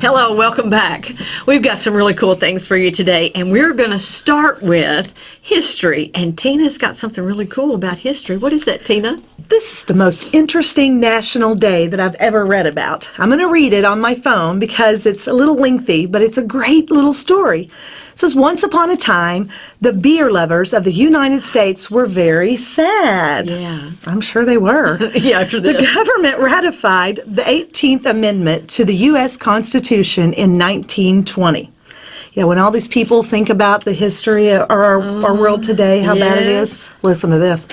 Hello, welcome back. We've got some really cool things for you today, and we're going to start with history. And Tina's got something really cool about history. What is that, Tina? This is the most interesting national day that I've ever read about. I'm going to read it on my phone because it's a little lengthy, but it's a great little story. Says, Once upon a time, the beer lovers of the United States were very sad. Yeah. I'm sure they were. Yeah, after The government ratified the 18th Amendment to the U.S. Constitution in 1920. Yeah, when all these people think about the history of our, our world today, how bad it is, listen to this.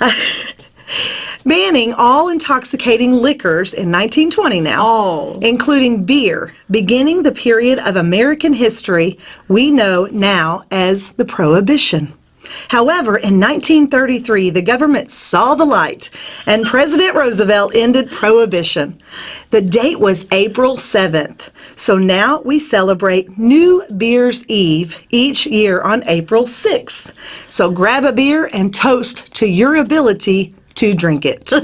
Banning all intoxicating liquors in 1920 now, Oh. including beer, beginning the period of American history we know now as the Prohibition. However, in 1933, the government saw the light and President Roosevelt ended Prohibition. The date was April 7th. So now we celebrate New Beer's Eve each year on April 6th. So grab a beer and toast to your ability to drink it. I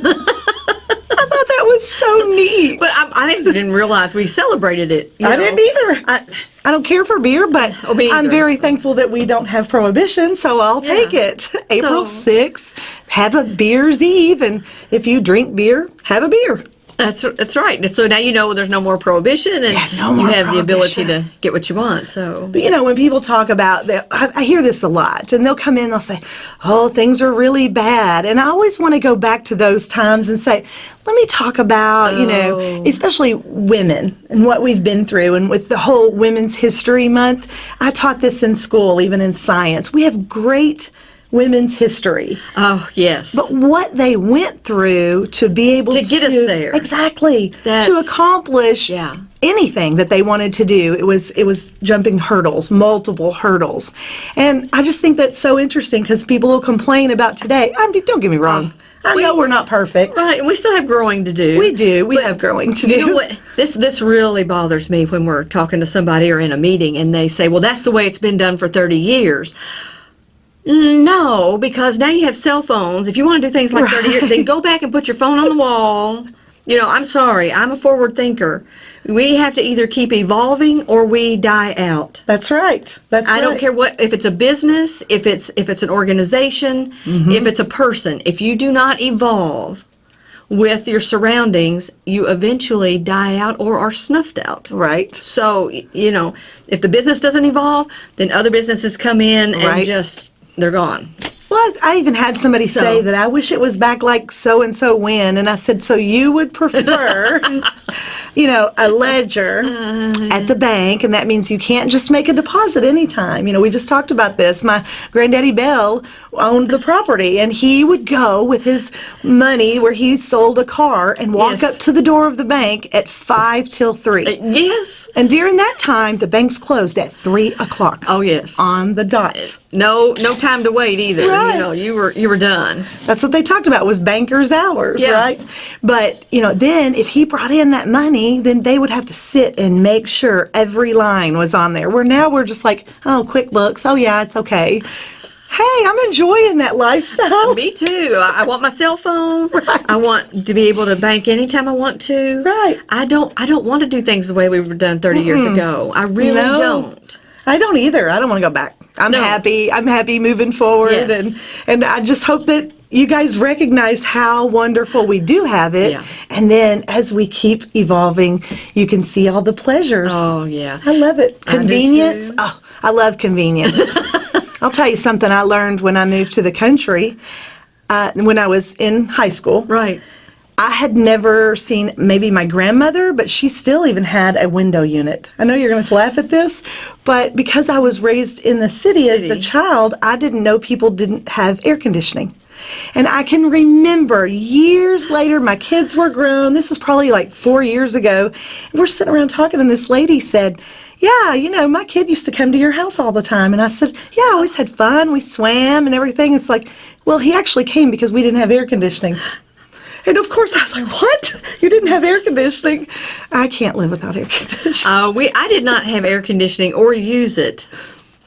thought that was so neat. But I, I didn't realize we celebrated it. you I know. didn't either. I- I don't care for beer, but Oh, I'm very thankful that we don't have prohibition, so I'll take it. April So- 6th, have a beer's eve, and if you drink beer, have a beer. That's that's right. And so now you know there's no more prohibition, and Yeah, no you have the ability to get what you want. So But you know, when people talk about that, I, I hear this a lot, and they'll come in, they'll say, "Oh, things are really bad," and I always want to go back to those times and say, "Let me talk about, you know, Oh. especially women and what we've been through, and with the whole Women's History Month. I taught this in school, even in science. We have great women's history." oh yes, But what they went through to be able To to get us there. exactly to accomplish Yeah. anything that they wanted to do, it was it was jumping hurdles, multiple hurdles, and I just think that's so interesting because people will complain about today. I mean, don't get me wrong, oh, I we- know we're not perfect. right. And we still have growing to do. We do. We have growing to do. You know what? This this really bothers me when we're talking to somebody or in a meeting and they say, "Well, that's the way it's been done for 30 years." No, because now you have cell phones. If you want to do things like 30 years, then go back and put your phone on the wall. You know, I'm sorry. I'm a forward thinker. We have to either keep evolving or we die out. That's right. That's I don't care what if it's a business, if it's if it's an organization, Mm-hmm. if it's a person. If you do not evolve with your surroundings, you eventually die out or are snuffed out. Right. So, you know, if the business doesn't evolve, then other businesses come in and just they're gone. Well, I even had somebody So- say that I wish it was back like so and so when, and I said, so you would prefer, you know, a ledger at the bank, and that means you can't just make a deposit anytime. You know, we just talked about this. My granddaddy Bell owned the property, and he would go with his money where he sold a car and walk Yes. up to the door of the bank at five till three. Uh, yes. And during that time, the bank's closed at three o'clock. Oh yes. On the dot. No no time to wait either. Right. You know, you were you were done. That's what they talked about was bankers' hours, Yeah. right? But you know, then if he brought in that money, then they would have to sit and make sure every line was on there. Where now we're just like, oh, QuickBooks, oh yeah, it's okay. Hey, I'm enjoying that lifestyle. Me too. I, I want my cell phone. I want to be able to bank anytime I want to. Right. I don't. I don't want to do things the way we were done 30 years ago. I really No. don't. I don't either. I don't want to go back. I'm No. happy. I'm happy moving forward, Yes. and and I just hope that you guys recognize how wonderful we do have it. Yeah. And then as we keep evolving, you can see all the pleasures. Oh yeah. I love it. Convenience. too. Oh, I love convenience. I'll tell you something I learned when I moved to the country. Uh, when I was in high school, Right. I had never seen maybe my grandmother, but she still even had a window unit. I know you're going to laugh at this, but because I was raised in the city, as a child, I didn't know people didn't have air conditioning. And I can remember years later, my kids were grown. This was probably like four years ago. And we're sitting around talking, and this lady said, Yeah, you know, my kid used to come to your house all the time. And I said, Yeah, I always had fun. We swam and everything. It's like, Well, he actually came because we didn't have air conditioning. And of course, I was like, "What? You didn't have air conditioning? I can't live without air conditioning." Uh, we I did not have air conditioning or use it,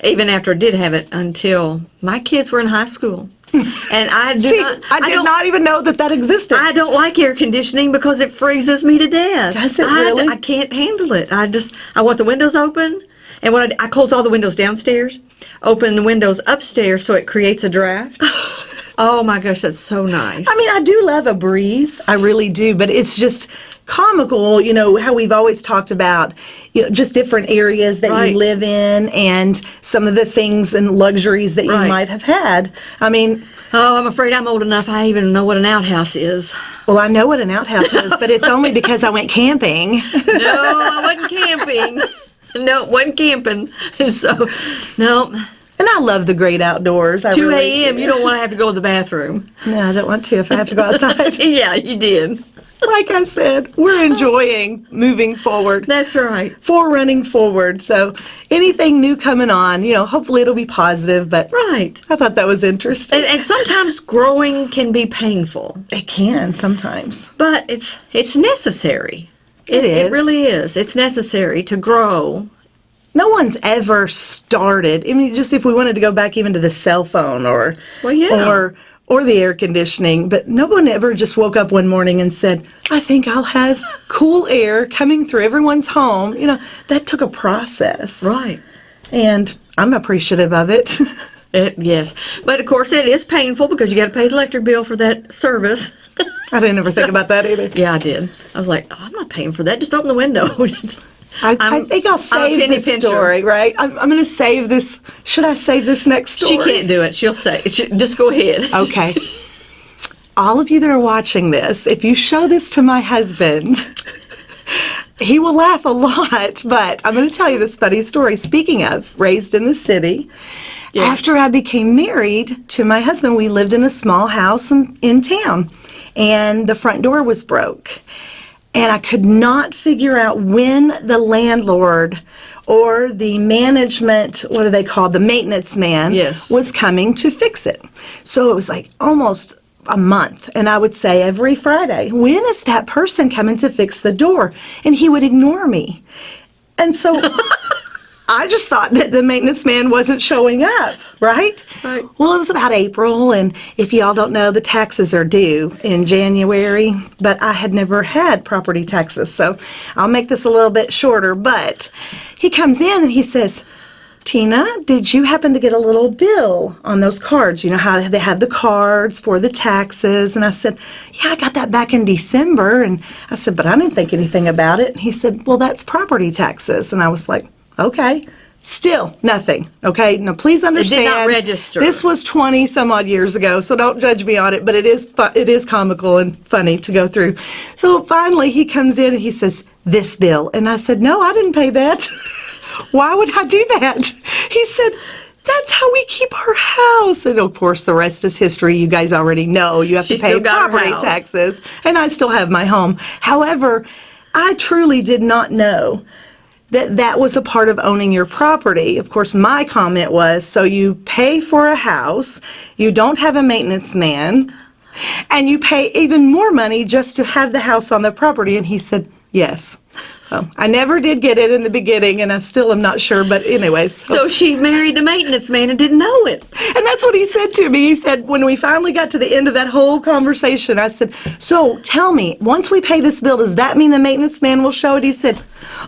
even after I did have it until my kids were in high school. And I do See, not. I did don't, not even know that that existed. I don't like air conditioning because it freezes me to death. Does it I, really? I can't handle it. I just I want the windows open, and when I, I close all the windows downstairs, open the windows upstairs so it creates a draft. oh my gosh, that's so nice. I mean, I do love a breeze. I really do, but it's just comical, you know, how we've always talked about, you know, just different areas that Right. you live in and some of the things and luxuries that you might have had. I mean, oh, I'm afraid I'm old enough. I even know what an outhouse is. well, I know what an outhouse is, but it's only because I went camping. No, I wasn't camping. No, wasn't camping. So, no. And I love the great outdoors. I 2 really a.m. You don't want to have to go to the bathroom. No, I don't want to if I have to go outside. yeah, you did. like I said, we're enjoying moving forward. That's right. for running forward. So anything new coming on, you know, hopefully it'll be positive, but Right. I thought that was interesting. And, and sometimes growing can be painful, It can sometimes. but it's it's necessary. It It is. really is. It's necessary to grow. No one's ever started. I mean, just if we wanted to go back even to the cell phone or Well, yeah. or or the air conditioning, but no one ever just woke up one morning and said, "I think I'll have cool air coming through everyone's home." You know, that took a process, Right. and I'm appreciative of it. It, yes, but of course it is painful because you got to pay the electric bill for that service. I didn't ever think about that either. yeah, I did. I was like, oh, I'm not paying for that. Just open the window. I, I think I'll save this pincher. story, right? I'm, I'm going to save this. Should I save this next story? she can't do it. She'll say, she, just go ahead. Okay. All of you that are watching this, if you show this to my husband, he will laugh a lot, but I'm going to tell you this funny story. Speaking of raised in the city, after I became married to my husband, we lived in a small house in, in town, and the front door was broke. And I could not figure out when the landlord or the management, what are they called, the maintenance man, Yes. was coming to fix it. So it was like almost a month. And I would say every Friday, when is that person coming to fix the door? And he would ignore me. And so I just thought that the maintenance man wasn't showing up, right? Right. Well, it was about April, and if y'all don't know, the taxes are due in January, but I had never had property taxes, so I'll make this a little bit shorter. But he comes in and he says, Tina, did you happen to get a little bill on those cards? You know how they have the cards for the taxes? And I said, Yeah, I got that back in December. And I said, But I didn't think anything about it. And he said, Well, that's property taxes. And I was like, Okay. Still nothing. Okay. Now, please understand. Did not register. This was 20 some odd years ago, so don't judge me on it, but it is it is comical and funny to go through. So finally, he comes in and he says, This bill. And I said, No, I didn't pay that. Why would I do that? He said, That's how we keep our house. And of course, the rest is history. You guys already know you have to pay still got her property taxes, and I still have my home. However, I truly did not know that that was a part of owning your property. Of course, my comment was so you pay for a house, you don't have a maintenance man, and you pay even more money just to have the house on the property. And he said, yes. I never did get it in the beginning, and I still am not sure. But, anyways. so- So she married the maintenance man and didn't know it. and that's what he said to me. He said, when we finally got to the end of that whole conversation, I said, So tell me, once we pay this bill, does that mean the maintenance man will show it? He said,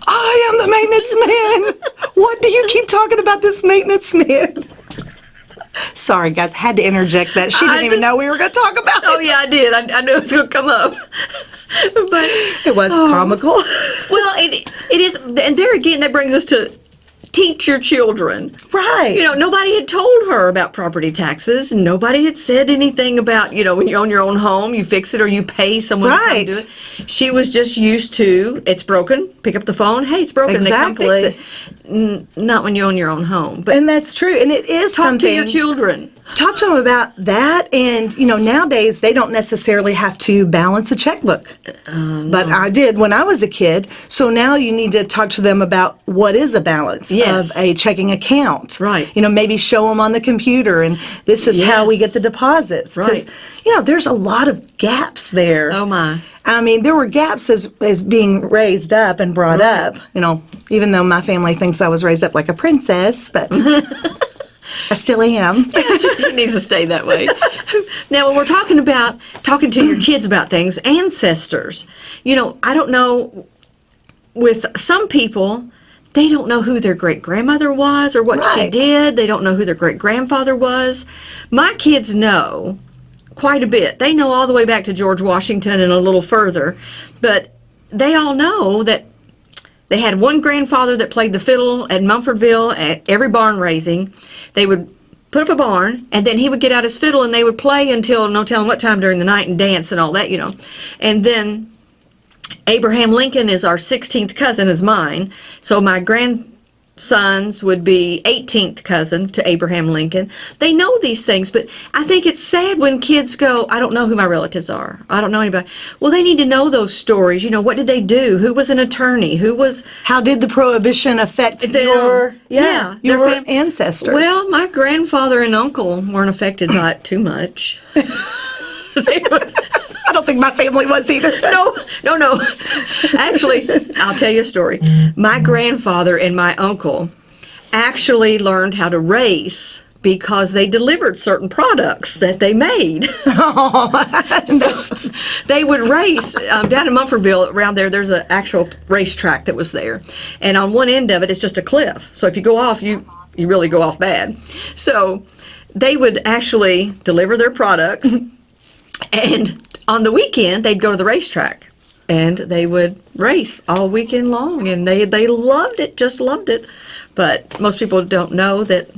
I am the maintenance man. what do you keep talking about this maintenance man? Sorry, guys, had to interject that. She didn't I even know we were going to talk about Oh it. yeah, I did. I, I knew it was going to come up. but It was Oh. comical. well, it it is, and there again, that brings us to teach your children. right. You know, nobody had told her about property taxes. Nobody had said anything about, you know, when you own your own home, you fix it or you pay someone Right. to come do it. She was just used to, it's broken, pick up the phone, hey, it's broken, they come Exactly. fix it. N- not when you own your own home. But and that's true. And it is talk something. to your children. talk to them about that and you know nowadays they don't necessarily have to balance a checkbook uh, uh, but i did when i was a kid so now you need to talk to them about what is a balance Yes. of a checking account Right. you know maybe show them on the computer and this is how we get the deposits. Right. you know there's a lot of gaps there Oh my. I mean, there were gaps as, as being raised up and brought Right. up, you know, even though my family thinks I was raised up like a princess, but I still am. she needs to stay that way. Now, when we're talking about talking to your kids about things, ancestors, you know, I don't know. With some people, they don't know who their great grandmother was or what she did. They don't know who their great grandfather was. My kids know quite a bit. They know all the way back to George Washington and a little further, but they all know that they had one grandfather that played the fiddle at Munfordville at every barn raising. They would put up a barn, and then he would get out his fiddle, and they would play until no telling what time during the night and dance and all that, you know. And then Abraham Lincoln is our 16th cousin, is mine. So my grandsons would be 18th cousin to Abraham Lincoln. They know these things, but I think it's sad when kids go, I don't know who my relatives are. I don't know anybody. Well, they need to know those stories. You know, what did they do? Who was an attorney? Who was How did the prohibition affect Them. your yeah, their your ancestors? Well, my grandfather and uncle weren't affected by it too much. They were- think my family was either. no, no, no. Actually, I'll tell you a story. My grandfather and my uncle actually learned how to race because they delivered certain products that they made. so they would race um, down in Munfordville. Around there, there's an actual racetrack that was there, and on one end of it, it's just a cliff. So if you go off, you you really go off bad. So they would actually deliver their products. And on the weekend, they'd go to the racetrack and they would race all weekend long. And they, they loved it, just loved it. But most people don't know that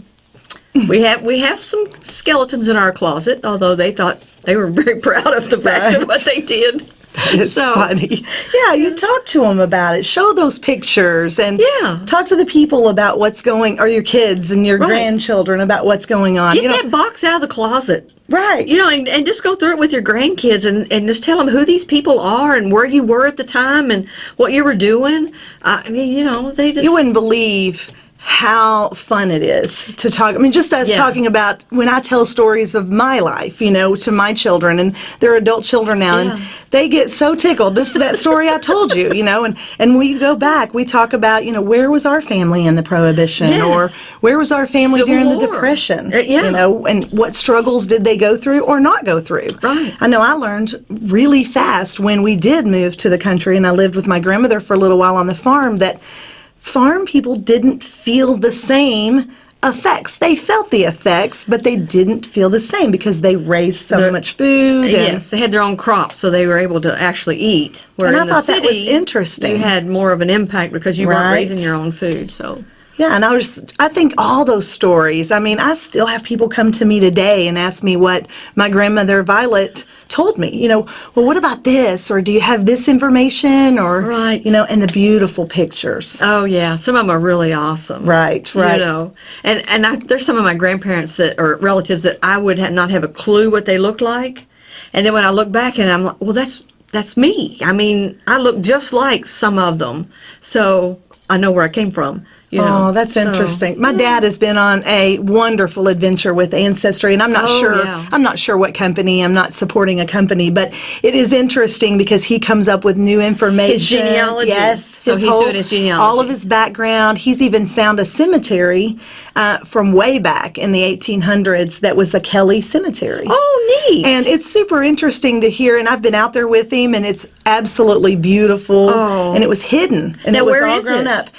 we have we have some skeletons in our closet, although they thought they were very proud of the fact of what they did. It's So- funny. Yeah, you talk to them about it. Show those pictures and Yeah. talk to the people about what's going, or your kids and your Right. grandchildren about what's going on. Get you know, that box out of the closet. right? You know, and, and just go through it with your grandkids and, and just tell them who these people are and where you were at the time and what you were doing. Uh, I mean, you know, they just. you wouldn't believe how fun it is to talk. I mean, just us Yeah. talking about when I tell stories of my life, you know, to my children, and they're adult children now, Yeah. and they get so tickled. This is that story I told you, you know, and and we go back, we talk about, you know, where was our family in the Prohibition, or where was our family Civil during the Depression, Uh, yeah. you know, and what struggles did they go through or not go through? Right. I know I learned really fast when we did move to the country, and I lived with my grandmother for a little while on the farm that farm people didn't feel the same effects. They felt the effects, but they didn't feel the same because they raised so The- much food. And Yes, they had their own crops, so they were able to actually eat. Where And I in the thought that was city, interesting. You had more of an impact because you weren't raising your own food. So Yeah, and I was I think all those stories. I mean, I still have people come to me today and ask me what my grandmother Violet told me. You know, well, what about this or do you have this information or Right. you know, and the beautiful pictures. oh yeah, some of them are really awesome. Right, right. You know, and and I, there's some of my grandparents that or relatives that I would not have a clue what they looked like, and then when I look back and I'm like, well, that's that's me. I mean, I look just like some of them, so I know where I came from. You know, Oh, that's So- interesting. My dad has been on a wonderful adventure with Ancestry, and I'm not Oh, sure. yeah. I'm not sure what company. I'm not supporting a company, but it is interesting because he comes up with new information. His genealogy. Yes. So he's doing his genealogy. All of his background. He's even found a cemetery uh, from way back in the 1800s that was a Kelly cemetery. Oh, neat. And it's super interesting to hear, and I've been out there with him, and it's absolutely beautiful. Oh. And it was hidden, and Now, it was where all is grown it? up.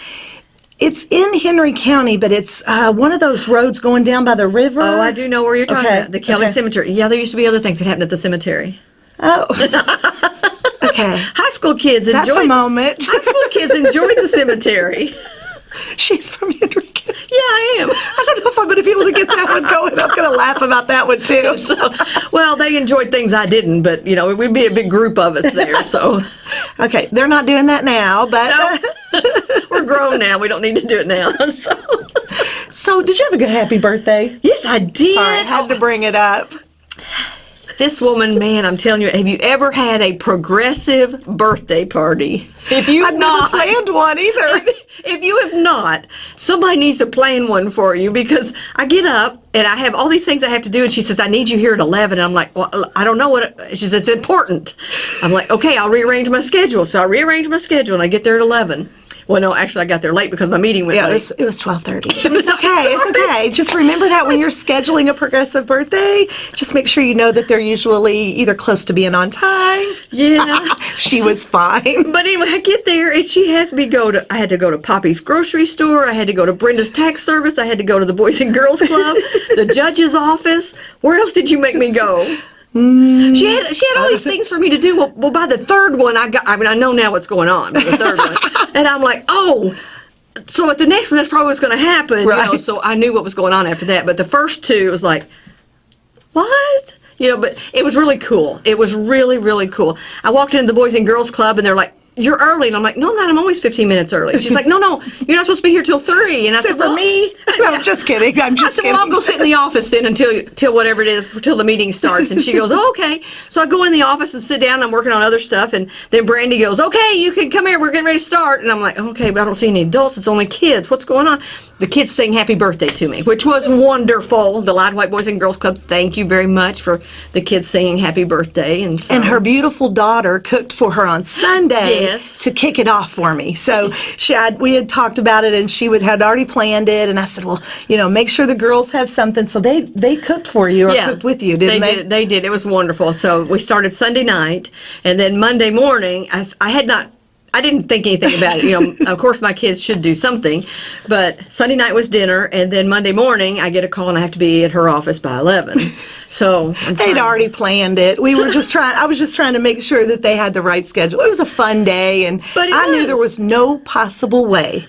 It's in Henry County, but it's uh, one of those roads going down by the river. Oh, I do know where you're talking Okay, about. The Kelly okay. Cemetery. Yeah, there used to be other things that happened at the cemetery. Oh. okay. High school kids That's enjoyed a moment. High school kids enjoyed the cemetery. She's from Henry County. Yeah, I am. I don't know if I'm going to be able to get that one going. I'm going to laugh about that one too. So, well, they enjoyed things I didn't, but you know, we'd be a big group of us there. So Okay, they're not doing that now, but No. We're grown now. We don't need to do it now. So so did you have a good happy birthday? yes, I did. Sorry, I had to bring it up. This woman, man, I'm telling you, have you ever had a progressive birthday party? If you've I've not, planned one either. if you have not, somebody needs to plan one for you because I get up and I have all these things I have to do, and she says, I need you here at 11. And I'm like, well, I don't know what, it, she says, it's important. I'm like, okay, I'll rearrange my schedule. So I rearrange my schedule and I get there at 11. Well, no, actually, I got there late because my meeting went Yeah, it late. was, it was 12:30. It's okay. It's okay. Just remember that when you're scheduling a progressive birthday, just make sure you know that they're usually either close to being on time. yeah. She was fine. But anyway, I get there and she has me go to. I had to go to Poppy's grocery store. I had to go to Brenda's tax service. I had to go to the Boys and Girls Club, the judge's office. Where else did you make me go? She had she had all these things for me to do. Well, well, by the third one, I got. I mean, I know now what's going on. The third one, and I'm like, oh. So at the next one, that's probably what's going to happen. You know, so I knew what was going on after that. But the first two, it was like, what? You know, but it was really cool. It was really, really cool. I walked into the Boys and Girls Club and they're like, you're early. And I'm like, no, I'm not. I'm always 15 minutes early. She's like, no, no, you're not supposed to be here till 3. And I Except said, for well, me. No, I'm just kidding. I'm I just said, kidding. well, I'll go sit in the office then until till whatever it is, till the meeting starts. And she goes, oh, okay. So I go in the office and sit down. I'm working on other stuff. And then Brandy goes, okay, you can come here. We're getting ready to start. And I'm like, okay, but I don't see any adults. It's only kids. What's going on? The kids sing happy birthday to me, which was wonderful. The Light White Boys and Girls Club, thank you very much for the kids singing happy birthday. And, so, And her beautiful daughter cooked for her on Sunday Yes. to kick it off for me. So she had, we had talked about it, and she would had already planned it. And I said, well, you know, make sure the girls have something. So they they cooked for you or cooked with you, didn't they? Did, they did. It was wonderful. So we started Sunday night, and then Monday morning, I, I had not. I didn't think anything about it. You know, of course, my kids should do something, but Sunday night was dinner, and then Monday morning, I get a call and I have to be at her office by eleven. So They'd already planned it. We were just trying. I was just trying to make sure that they had the right schedule. It was a fun day, and I knew there was. was no possible way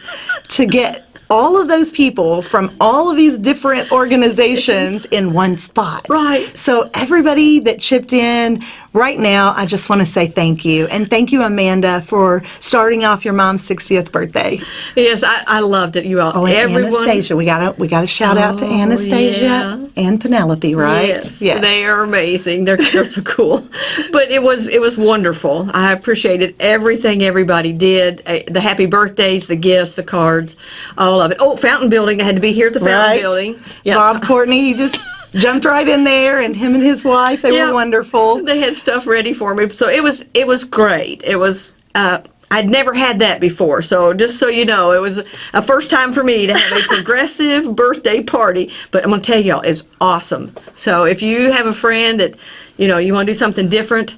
to get all of those people from all of these different organizations in one spot. Right. So everybody that chipped in right now, I just want to say thank you, and thank you, Amanda, for starting off your mom's 60th birthday. Yes, I, I loved it. You all, Oh, and everyone. Anastasia, we got we got to shout out to Oh, Anastasia yeah. and Penelope, right? Yes, they are amazing. They're, they're so cool. But it was it was wonderful. I appreciated everything everybody did. Uh, The happy birthdays, the gifts, the cards, all of it. Oh, fountain building. I had to be here at the fountain right? building. Yeah. Bob Courtney, he just jumped right in there, and him and his wife, they Yeah. were wonderful. They had stuff ready for me, so it was it was great. It was. Uh, I'd never had that before, so just so you know, it was a first time for me to have a progressive birthday party. But I'm gonna tell y'all, it's awesome. So if you have a friend that, you know, you want to do something different,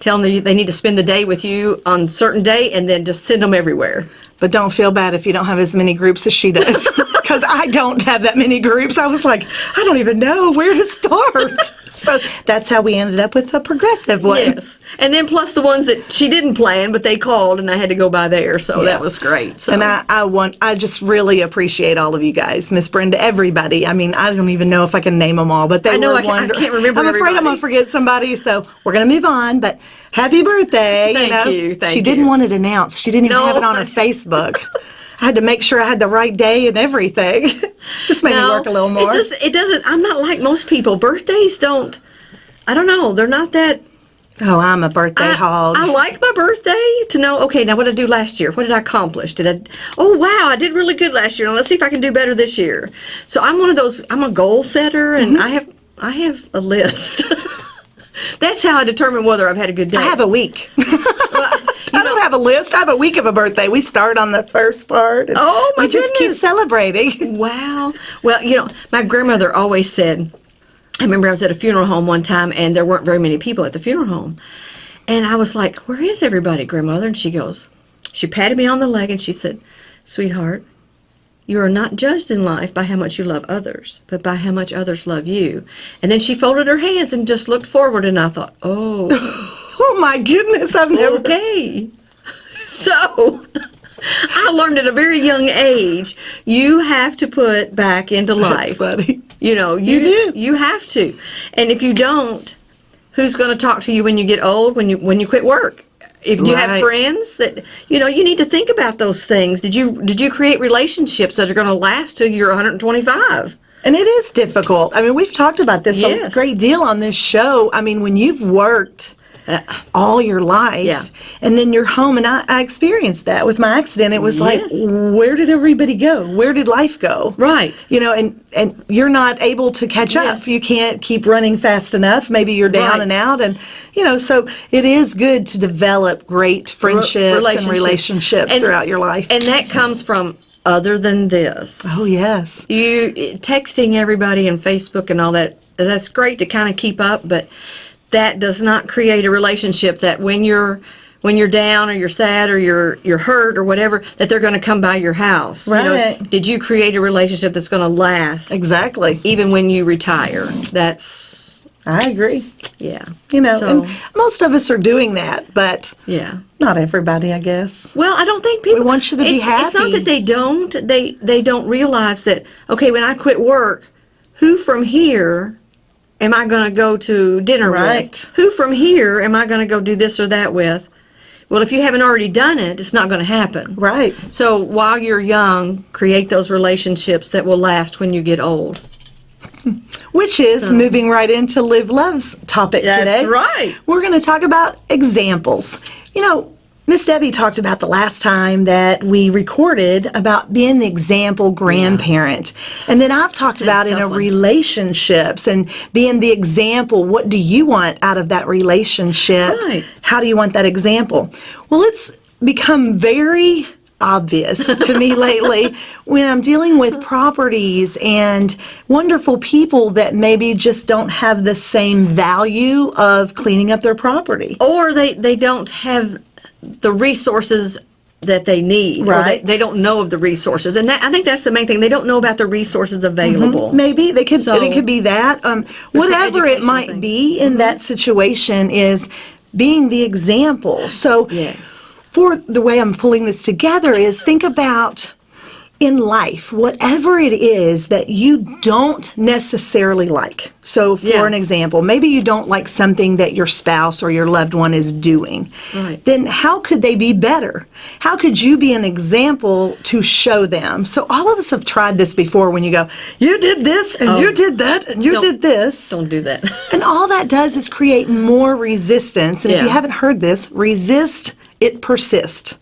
tell them they need to spend the day with you on a certain day, and then just send them everywhere. But don't feel bad if you don't have as many groups as she does, because I don't have that many groups. I was like, I don't even know where to start. so that's how we ended up with the progressive one. Yes, and then plus the ones that she didn't plan, but they called, and I had to go by there, so Yeah. that was great. So. And I, I want, I just really appreciate all of you guys, Miss Brenda, everybody. I mean, I don't even know if I can name them all, but they I know, were I can't- I can't remember I'm afraid I'm gonna forget somebody, so we're gonna move on. But happy birthday! Thank you know, you, thank she didn't want it announced. She didn't even No. have it on her Facebook. I had to make sure I had the right day and everything. just made me work a little more. It's just it doesn't. I'm not like most people. Birthdays don't. I don't know. They're not that. oh, I'm a birthday I, hog. I like my birthday to know. Okay, now what did I do last year? What did I accomplish? Did I? Oh wow, I did really good last year. Now let's see if I can do better this year. So I'm one of those. I'm a goal setter, and Mm-hmm. I have I have a list. That's how I determine whether I've had a good day. I have a week. Well, don't have a list. I have a week of a birthday. We start on the first part. Oh, my We just keep goodness. celebrating. Wow. Well, you know, my grandmother always said, I remember I was at a funeral home one time and there weren't very many people at the funeral home. And I was like, Where is everybody, grandmother? And she goes, She patted me on the leg and she said, Sweetheart, you are not judged in life by how much you love others, but by how much others love you. And then she folded her hands and just looked forward, and I thought, Oh, Oh my goodness, I've never. okay. So. I learned at a very young age, you have to put back into life. That's funny. You know, you, do. You have to, and if you don't, who's going to talk to you when you get old? When you when you quit work? If you have friends that you know, you need to think about those things. Did you did you create relationships that are going to last till you're 125? And it is difficult. I mean, we've talked about this Yes. a great deal on this show. I mean, when you've worked Uh, all your life. Yeah. And then you're home, and I, I experienced that with my accident. It was like, where did everybody go? Where did life go? Right. You know, and, and you're not able to catch Yes. up. You can't keep running fast enough. Maybe you're down Right. and out. And, you know, so it is good to develop great friendships and relationship. relationships And- throughout your life. And that comes from other than this. oh, yes. You texting everybody and Facebook and all that, that's great to kind of keep up, but that does not create a relationship that when you're when you're down or you're sad or you're you're hurt or whatever that they're going to come by your house. You know, Right. did you create a relationship that's going to last Exactly. even when you retire? That's I agree. yeah. You know, So- and most of us are doing that, but Yeah. not everybody, I guess. Well, I don't think people want you to be happy It's not that they don't. They they don't realize that. Okay, when I quit work, who from here am I going to go to dinner Right. with? Who from here am I going to go do this or that with? Well, if you haven't already done it, it's not going to happen. Right. So while you're young, create those relationships that will last when you get old. Which is moving right into Live Love's topic That's today. right. We're going to talk about examples. You know, Miss Debbie talked about the last time that we recorded about being the example grandparent. And then I've talked about in a one. relationships and being the example. What do you want out of that relationship? Right. How do you want that example? Well, it's become very obvious to me lately when I'm dealing with properties and wonderful people that maybe just don't have the same value of cleaning up their property. Or they, they don't have the resources that they need. Or they, Right. they don't know of the resources. And that, I think that's the main thing. They don't know about the resources available. Maybe they could So- it could be that um, whatever it might things. be in that situation is being the example. So Yes. for the way I'm pulling this together is think about in life, whatever it is that you don't necessarily like. So, for Yeah. an example, maybe you don't like something that your spouse or your loved one is doing. Right. Then, how could they be better? How could you be an example to show them? So, all of us have tried this before when you go, You did this, and you oh. did that, and you did this. Don't do that. And all that does is create more resistance. And if you haven't heard this, resist, it persists.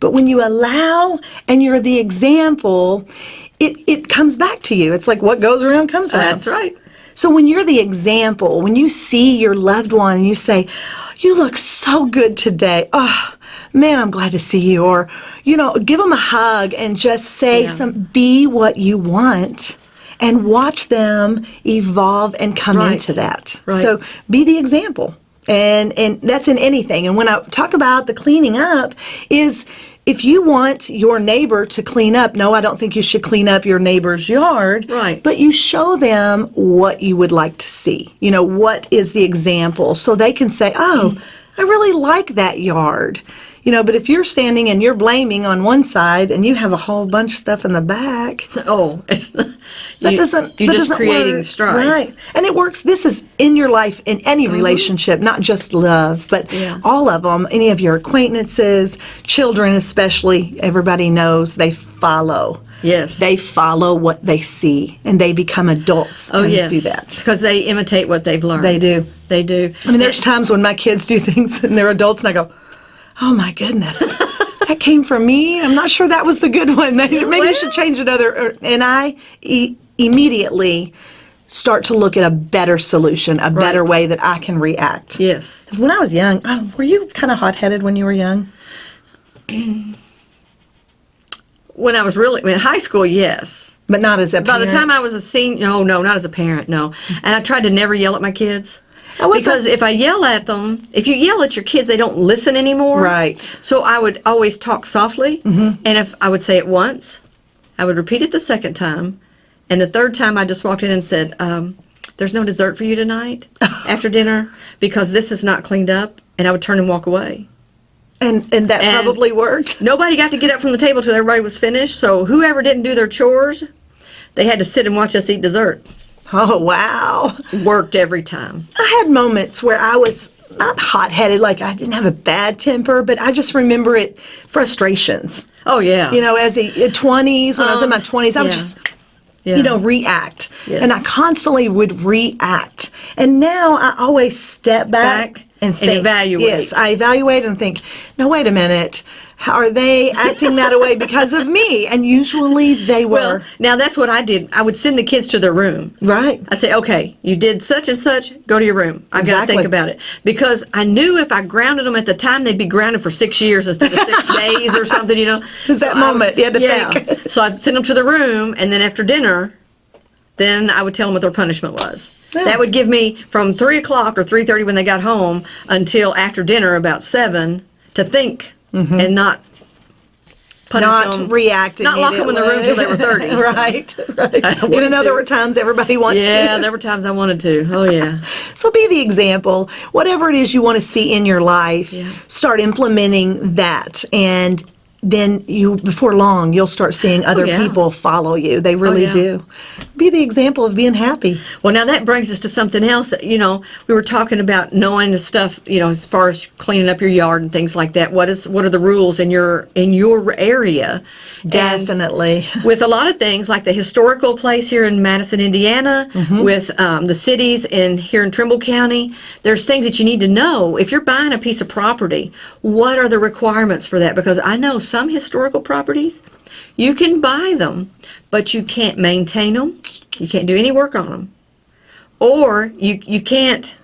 But when you allow and you're the example, it, it comes back to you. It's like what goes around comes around. That's right. So when you're the example, when you see your loved one and you say, You look so good today. Oh, man, I'm glad to see you. Or, you know, give them a hug and just say, Yeah. some, Be what you want and watch them evolve and come Right. into that. Right. So be the example. And, and that's in anything. And when I talk about the cleaning up, is if you want your neighbor to clean up, no, I don't think you should clean up your neighbor's yard. Right. But you show them what you would like to see. You know, what is the example so they can say, oh, I really like that yard. You know, but if you're standing and you're blaming on one side and you have a whole bunch of stuff in the back, Oh, it's that you, doesn't you're that just doesn't creating work. strife. right and it works this is in your life in any mm-hmm. relationship not just love but. Yeah. all of them any of your acquaintances children especially everybody knows they follow Yes. they follow what they see and they become adults oh yes. do that because they imitate what they've learned. they do They do. i mean there's times when my kids do things and they're adults and i go oh my goodness that came from me i'm not sure that was the good one maybe you well- should change another and i e- immediately start to look at a better solution a better Right. way that i can react Yes. when i was young oh, were you kind of hot-headed when you were young When I was really in high school, yes. but not as a Parent. By the time I was a senior, no, no, not as a parent, no. And I tried to never yell at my kids. I was a- Because if I yell at them, if you yell at your kids, they don't listen anymore. Right. So I would always talk softly. Mm-hmm. And if I would say it once, I would repeat it the second time. And the third time, I just walked in and said, um, There's no dessert for you tonight after dinner because this is not cleaned up. And I would turn and walk away. and and that and- probably worked Nobody got to get up from the table till everybody was finished. So whoever didn't do their chores, they had to sit and watch us eat dessert. Oh wow Worked every time. I had moments where I was not hot headed, like I didn't have a bad temper, but I just remember it frustrations. Oh yeah. You know, as the uh, 20s, when I was in um, my 20s, I would just, Yeah. you know, react. Yes. And I constantly would react. And now I always step back, Back. and, think, evaluate. Yes, I evaluate and think. No, wait a minute. Are they acting that way because of me? And usually they were. Well, now that's what I did. I would send the kids to their room. right. I'd say, okay, you did such and such, go to your room. I've got to think about it. Because I knew if I grounded them at the time, they'd be grounded for six years instead of six days or something, you know. It's that I moment, you had to yeah. think. so I'd send them to the room, and then after dinner, then I would tell them what their punishment was. Yeah. That would give me from 3 o'clock or 3.30 when they got home until after dinner about 7 to think and not punish Mm-hmm. Not them. react. Not lock them in the room till they were 30. right. right. I Even though there were times everybody wants Yeah, to. there were times I wanted to. Oh, yeah. So be the example. Whatever it is you want to see in your life, Yeah. start implementing that. And then you, before long, you'll start seeing other Oh, yeah. people follow you. They really yeah. do. Be the example of being happy. Well, now that brings us to something else. You know, we were talking about knowing the stuff. You know, as far as cleaning up your yard and things like that. What is what are the rules in your in your area? And Definitely. with a lot of things like the historical place here in Madison, Indiana, Mm-hmm. with um, the cities in here in Trimble County, there's things that you need to know if you're buying a piece of property. What are the requirements for that? Because I know some historical properties, you can buy them, but you can't maintain them. You can't do any work on them, or you you can't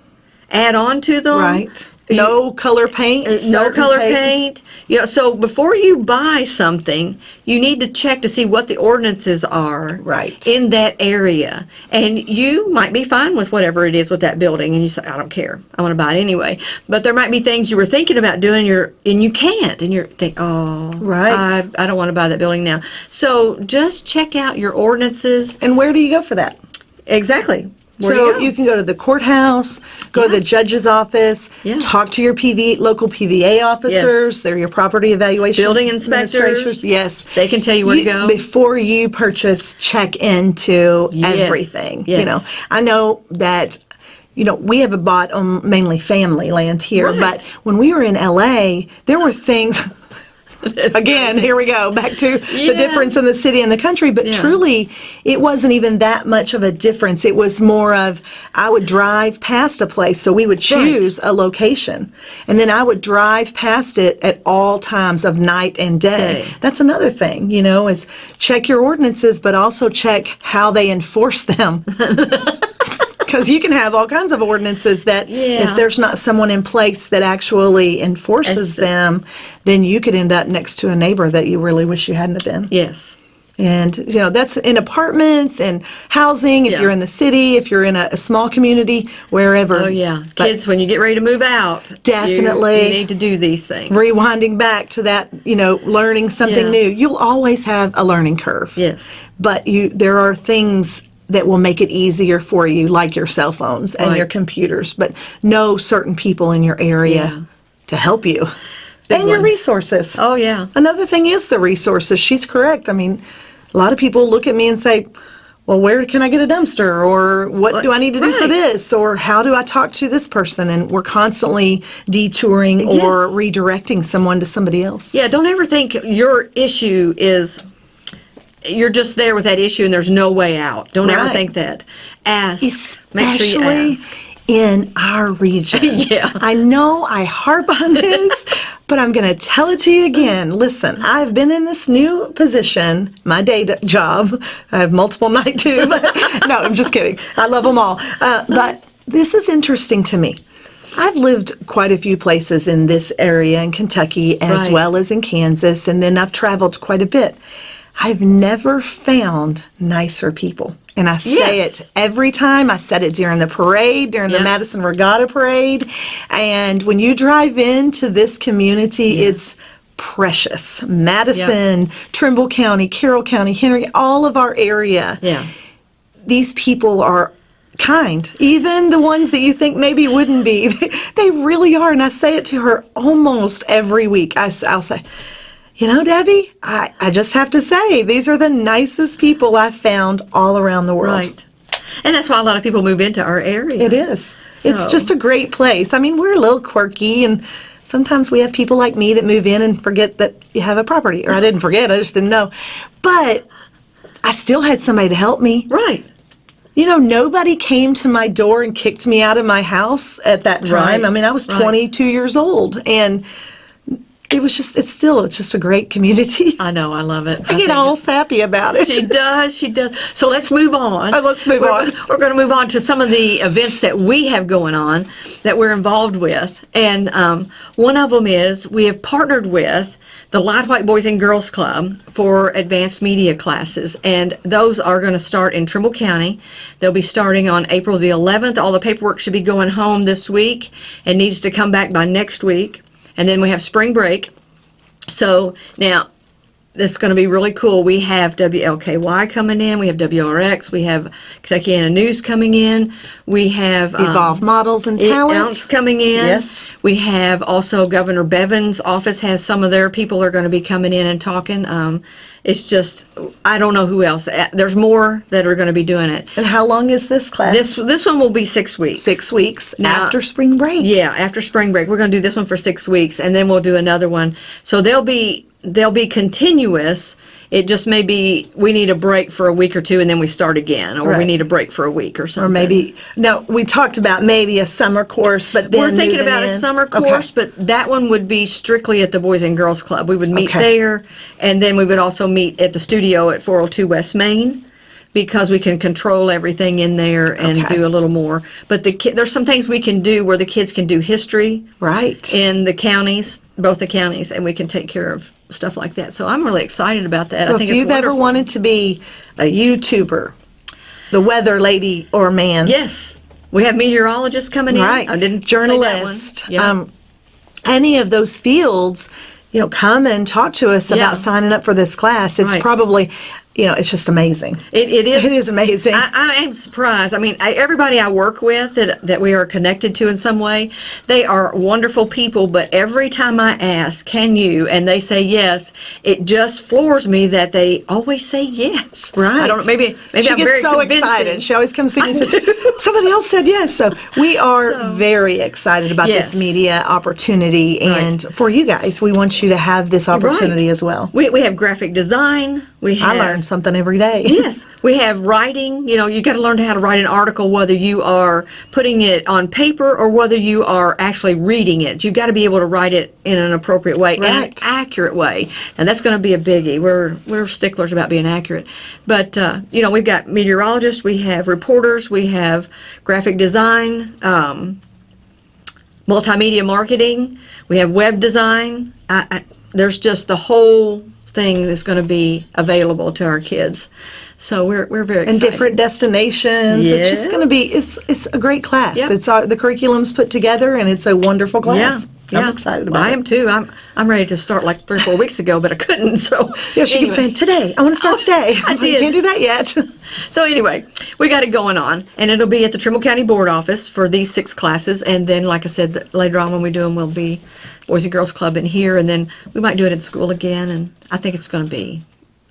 add on to them. Right. No color paint. Uh, no color paint. Yeah, so before you buy something, you need to check to see what the ordinances are Right. in that area. And you might be fine with whatever it is with that building and you say, I don't care. I want to buy it anyway. But there might be things you were thinking about doing you're, and you can't. And you're think, oh, Right. I, I don't want to buy that building now. So just check out your ordinances. And where do you go for that? Exactly. Where so you you can go to the courthouse, go to the judge's office, Yeah. talk to your PV local PVA officers. They're your property evaluation Building inspectors. Yes, They can tell you where to go. before you purchase. Check into Yes, everything. You know. I know that. You know, we have bought um, mainly family land here, Right. but when we were in LA, there were things. That's Again, crazy. here we go back to Yeah. the difference in the city and the country. But Yeah. truly, it wasn't even that much of a difference. It was more of I would drive past a place, so we would choose a location, and then I would drive past it at all times of night and day. Day. That's another thing, you know, is check your ordinances, but also check how they enforce them. Because you can have all kinds of ordinances that, Yeah. if there's not someone in place that actually enforces That's- them, then you could end up next to a neighbor that you really wish you hadn't have been. Yes. And you know that's in apartments and housing. If Yeah. you're in the city, if you're in a, a small community, wherever. Oh yeah, But kids. When you get ready to move out, you- Definitely. you, need to do these things. Rewinding back to that, you know, learning something Yeah. new. You'll always have a learning curve. Yes, But you, there are things that will make it easier for you, like your cell phones and Right. your computers. But know certain people in your area Yeah. to help you, and your resources. Oh yeah. Another thing is the resources. She's correct. I mean, a lot of people look at me and say, well, where can I get a dumpster? Or what do I need to do for this? Or how do I talk to this person? And we're constantly detouring or redirecting someone to somebody else. Yeah. Don't ever think your issue is. You're just there with that issue, and there's no way out. Don't ever think that. Ask. Make sure you ask. in our region. Yeah. I know I harp on this, but I'm going to tell it to you again. Listen, I've been in this new position, my day job. I have multiple night too, but no, I'm just kidding. I love them all. Uh, but this is interesting to me. I've lived quite a few places in this area in Kentucky as Right. well as in Kansas, and then I've traveled quite a bit. I've never found nicer people. And I say Yes. it every time. I said it during the parade, during the Madison Regatta Parade. And when you drive into this community, it's precious. Madison, Trimble County, Carroll County, Henry, all of our area Yeah. these people are kind. Even the ones that you think maybe wouldn't be, they really are. And I say it to her almost every week. I, will say, you know, Debbie, I, I just have to say, these are the nicest people I've found all around the world. Right. And that's why a lot of people move into our area. It is. It's just a great place. I mean, we're a little quirky and sometimes we have people like me that move in and forget that you have a property. Or I didn't forget, I just didn't know. But I still had somebody to help me. Right. You know, nobody came to my door and kicked me out of my house at that time. Right, I mean, I was right. 22 years old, and it was just, it's still, it's just a great community. I know, I love it. I get all sappy about it. She does. She does. So let's move on. Oh, let's move we're, on. We're going to move on to some of the events that we have going on that we're involved with, and um, one of them is we have partnered with the Light White Boys and Girls Club for advanced media classes, and those are going to start in Trimble County. They'll be starting on April the 11th. All the paperwork should be going home this week and needs to come back by next week, and then we have spring break. So now that's going to be really cool. We have WLKY coming in. We have WRX. We have Kentuckiana News coming in. We have um, Evolve models and It talent. Coming in. Yes. We have also Governor Bevin's office has some of their people are going to be coming in and talking. Um, it's just I don't know who else. There's more that are going to be doing it. And how long is this class? This this one will be six weeks. six weeks Now- after spring break. Yeah, after spring break, we're going to do this one for six weeks, and then we'll do another one. So they'll be they'll be continuous. It just may be we need a break for a week or two, and then we start again, or we need a break for a week or something. Or maybe, no, we talked about maybe a summer course, but then We're thinking about a in. summer Okay. course, but that one would be strictly at the Boys and Girls Club. We would meet Okay. there, and then we would also meet at the studio at 402 West Main because we can control everything in there and Okay. do a little more. But the ki- there's some things we can do where the kids can do history Right. in the counties, both the counties, and we can take care of stuff like that. So I'm really excited about that. So I if think you've it's ever wanted to be a YouTuber, the weather lady or man, yes, we have meteorologists coming in. right, I didn't say that one. journalist, Yeah. um, any of those fields, you know, come and talk to us Yeah. about signing up for this class. It's Right. probably, you know, it's just amazing. It, it is. It is amazing. I, I am surprised. I mean, I, everybody I work with that that we are connected to in some way, they are wonderful people. But every time I ask, "Can you?" and they say yes, it just floors me that they always say yes. Right. I don't know. Maybe maybe she I'm gets very so convincing. excited. She always comes to me and says, somebody else said yes. So we are So- very excited about Yes. this media opportunity. And for you guys, we want you to have this opportunity Right. as well. We we have graphic design. We I have learn something every day. yes, we have writing. You know, you got to learn how to write an article, whether you are putting it on paper or whether you are actually reading it. You've got to be able to write it in an appropriate way, in an accurate way, and that's going to be a biggie. We're we're sticklers about being accurate, but uh, you know, we've got meteorologists, we have reporters, we have graphic design. Um, multimedia marketing. We have web design. I, I, there's just the whole thing that's going to be available to our kids. So we're we're very and different destinations. It's just going to be it's it's a great class. Yep. It's uh, the curriculum's put together and it's a wonderful class. yeah. I'm excited Well, about I it. am too. I'm I'm ready to start like three or four weeks ago, but I couldn't. So Yeah, she keeps saying today. I want to start Oh, today. I I'm like. Can't do that yet. So anyway, we got it going on, and it'll be at the Trimble County Board office for these six classes, and then, like I said, later on when we do them, we'll be Boys and Girls Club in here, and then we might do it in school again, and I think it's going to be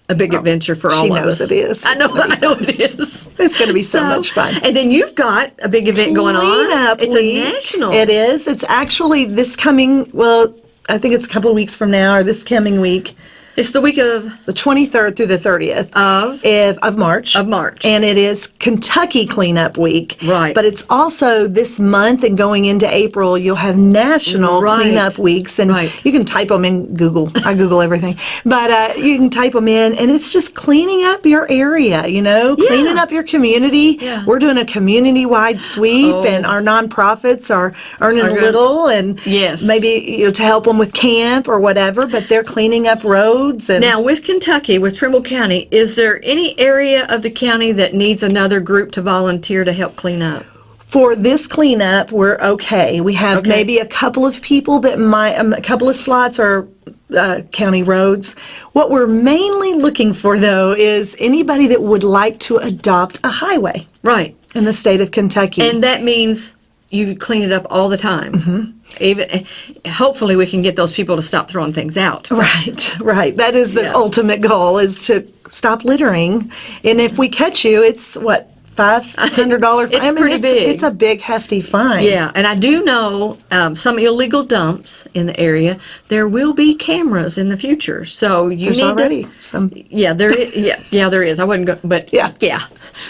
a big adventure for all she of knows us. it is. I know, I know it is. It's going to be so, much fun. And then you've got a big event going on. Cleanup It's week. a national. It is. It's actually this coming. Well, I think it's a couple of weeks from now, or this coming week, It's the week of the 23rd through the 30th of of, of March. Of March. And it is Kentucky Cleanup Week. Right. But it's also this month and going into April, you'll have national Right. cleanup weeks. And Right. you can type them in Google. I Google everything. But uh, you can type them in, and it's just cleaning up your area, you know, Yeah. cleaning up your community. Yeah. We're doing a community wide sweep, Oh. and our nonprofits are earning Are a little, and Yes. maybe you know to help them with camp or whatever. But they're cleaning up roads and Now, with Kentucky, with Trimble County, is there any area of the county that needs another group to volunteer to help clean up? for this cleanup, we're okay. We have Okay. maybe a couple of people that might, um, a couple of slots are uh, county roads. What we're mainly looking for, though, is anybody that would like to adopt a highway Right. in the state of Kentucky. And that means you clean it up all the time. Mm-hmm. Even hopefully we can get those people to stop throwing things out. Right, right. That is the Yeah. ultimate goal is to stop littering. And if we catch you, it's what five hundred dollar fine. It's I mean, pretty it's, big. It's a big, hefty fine. Yeah, and I do know um, some illegal dumps in the area. There will be cameras in the future, so you There's need already to. some. Yeah, there is. Yeah, yeah, there is. I wouldn't go, but Yeah. yeah,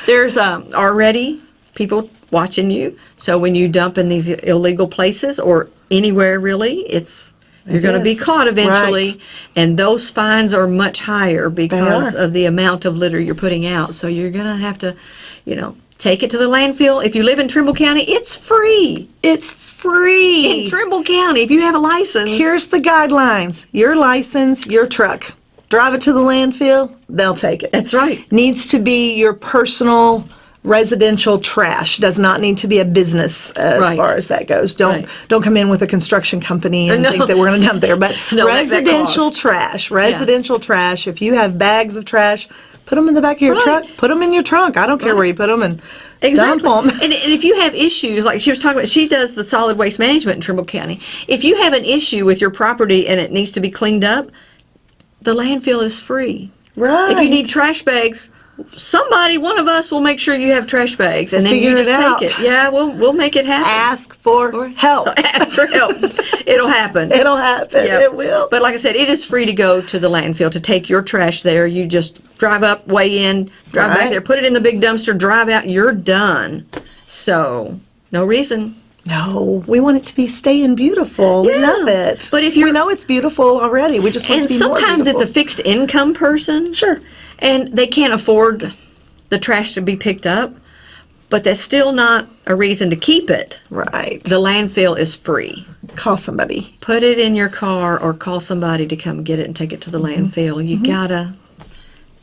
there's um, already people watching you. So when you dump in these illegal places or anywhere really, it's you're going to be caught eventually, Right. and those fines are much higher because of the amount of litter you're putting out. So you're going to have to, you know, take it to the landfill. If you live in Trimble County, it's free. It's free. In Trimble County, if you have a license, Here's the guidelines. Your license, your truck. Drive it to the landfill, they'll take it. that's right. Needs to be your personal residential trash. Does not need to be a business uh, as Right. far as that goes. Don't Right. don't come in with a construction company and No. think that we're going to dump there. But No, residential trash, residential trash. If you have bags of trash, put them in the back of your Right. truck. Put them in your trunk. I don't care where you put them and Exactly. dump them. And, and if you have issues, like she was talking about, she does the solid waste management in Trimble County. If you have an issue with your property and it needs to be cleaned up, the landfill is free. Right. If you need trash bags, somebody, one of us, will make sure you have trash bags, and then you just out. take it. Yeah, we'll we'll make it happen. Ask for help. Ask for help. It'll happen. It'll happen. Yeah. It will. But like I said, it is free to go to the landfill to take your trash there. You just drive up, weigh in, drive back there, put it in the big dumpster, drive out, you're done. So, no reason. No, we want it to be staying beautiful. We love it. But if you're- know it's beautiful already, we just want And it to be more sometimes it's a fixed income person. Sure. And they can't afford the trash to be picked up, but that's still not a reason to keep it. right. The landfill is free. Call somebody. Put it in your car or call somebody to come get it and take it to the Mm-hmm. landfill. You gotta.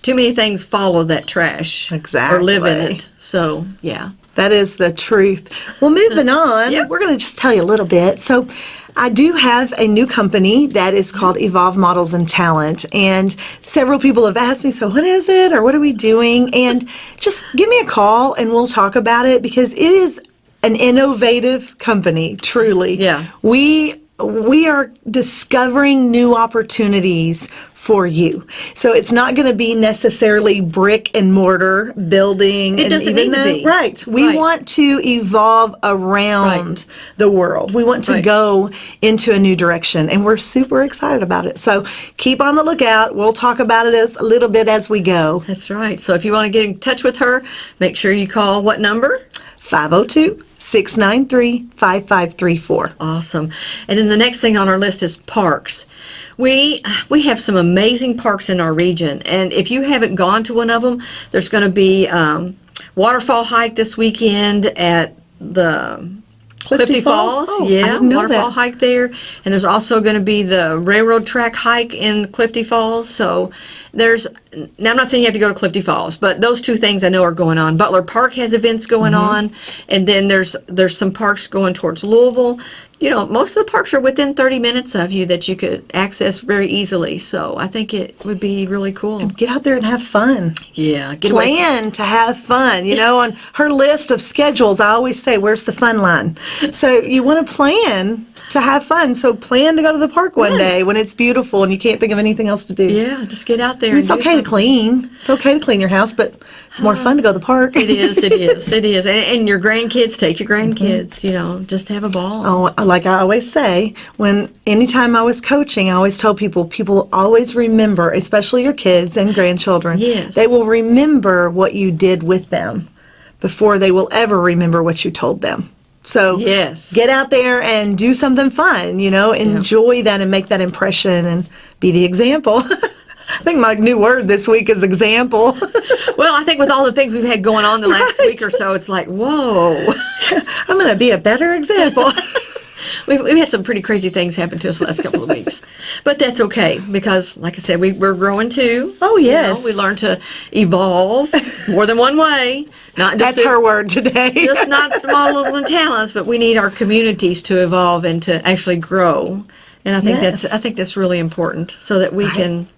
Too many things follow that trash. Exactly. Or live in it. So, yeah. That is the truth. Well, moving on, Yep. we're going to just tell you a little bit. So, I do have a new company that is called Evolve Models and Talent, and several people have asked me, "So, what is it, or what are we doing?" And just give me a call, and we'll talk about it because it is an innovative company. Truly, Yeah. We we are discovering new opportunities for you. So it's not going to be necessarily brick and mortar building. It doesn't even need to be. Right. We Right. want to evolve around Right. the world. We want to Right. go into a new direction, and we're super excited about it. So keep on the lookout. We'll talk about it as a little bit as we go. That's right. So if you want to get in touch with her, make sure you call what number? 502 693 5534. Awesome. And then the next thing on our list is parks. We we have some amazing parks in our region, and if you haven't gone to one of them, there's going to be um, waterfall hike this weekend at the Clifty Clifty, Falls? Falls. Oh, I yeah, didn't know waterfall that. hike there, and there's also going to be the railroad track hike in Clifty Falls. So there's now I'm not saying you have to go to Clifty Falls, but those two things I know are going on. Butler Park has events going Mm-hmm. on, and then there's there's some parks going towards Louisville. You know, most of the parks are within 30 minutes of you that you could access very easily. So I think it would be really cool. Get out there and have fun. Yeah, get plan to have fun. You know, on her list of schedules, I always say, "Where's the fun line?" So you want to plan to have fun. So plan to go to the park one Right. day when it's beautiful and you can't think of anything else to do. Yeah, just get out there. It's okay to clean. It's okay to clean your house, but it's more fun to go to the park. It is, it is, it is. And, and your grandkids, take your grandkids, you know, just to have a ball. Oh, like I always say, when anytime I was coaching, I always tell people, people always remember, especially your kids and grandchildren. Yes. They will remember what you did with them before they will ever remember what you told them. So Yes. get out there and do something fun, you know, enjoy that and make that impression and be the example. I think my new word this week is example. Well, I think with all the things we've had going on the last week or so, it's like, whoa. I'm going to be a better example. We've, we've had some pretty crazy things happen to us the last couple of weeks. But that's okay because, like I said, we, we're growing too. Oh, You yes. know, we learn to evolve more than one way. Not just That's the- her word today. just not the models and talents, but we need our communities to evolve and to actually grow. And I think Yes. that's I think that's really important so that we can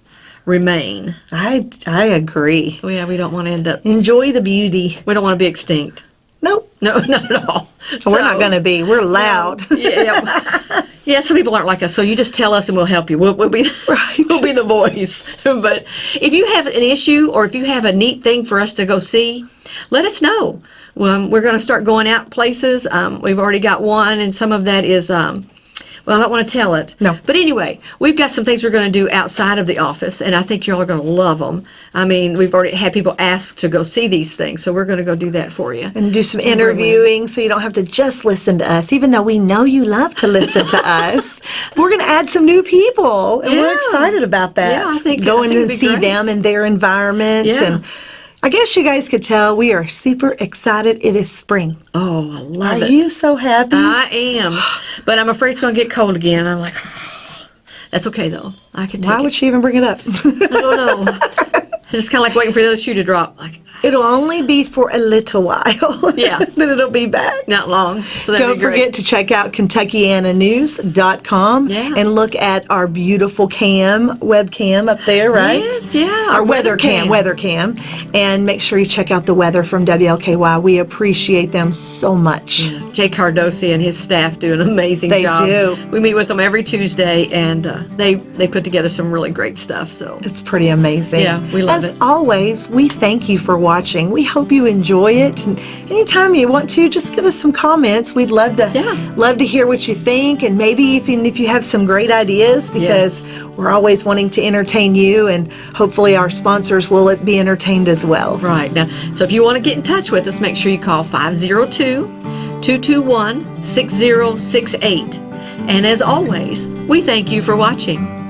remain. I, I agree. Oh, yeah, we don't want to end up. Enjoy the beauty. We don't want to be extinct. Nope. No, not at all. So, We're not going to be. We're loud. yeah, yeah. Some people aren't like us, so you just tell us and we'll help you. We'll, we'll be Right. We'll be the voice. but if you have an issue or if you have a neat thing for us to go see, let us know. Um, we're going to start going out places. Um, we've already got one, and some of that is. Um, well, I don't want to tell it. No. But anyway, we've got some things we're going to do outside of the office, and I think y'all are all going to love them. I mean, we've already had people ask to go see these things, so we're going to go do that for you. and do some interviewing so you don't have to just listen to us, even though we know you love to listen to us. We're going to add some new people, and we're excited about that. Yeah, I think- I going think and see great. them and their environment. Yeah. And I guess you guys could tell we are super excited. It is spring. Oh, I love Are it. Are you so happy? I am, but I'm afraid it's going to get cold again. I'm like, that's okay though. I can take Why it. would she even bring it up? I don't know. Just kind of like waiting for the other shoe to drop. Like, It'll only be for a little while. Yeah. then it'll be back. not long. So that'd Don't be great. forget to check out KentuckianaNews.com Yeah. and look at our beautiful cam, webcam up there, right? Yes, yeah, Our our weather weather cam, cam. weather cam. And make sure you check out the weather from WLKY. We appreciate them so much. Jay Cardosi and his staff do an amazing They job. do. We meet with them every Tuesday, and uh, they they put together some really great stuff. So It's pretty amazing. Yeah, we love As it. always, we thank you for watching. We hope you enjoy it. And anytime you want to, just give us some comments. We'd love to Yeah. love to hear what you think, and maybe even if you have some great ideas, because we're always wanting to entertain you, and hopefully our sponsors will be entertained as well. right now, so if you want to get in touch with us, make sure you call 502-221-6068. And as always, we thank you for watching.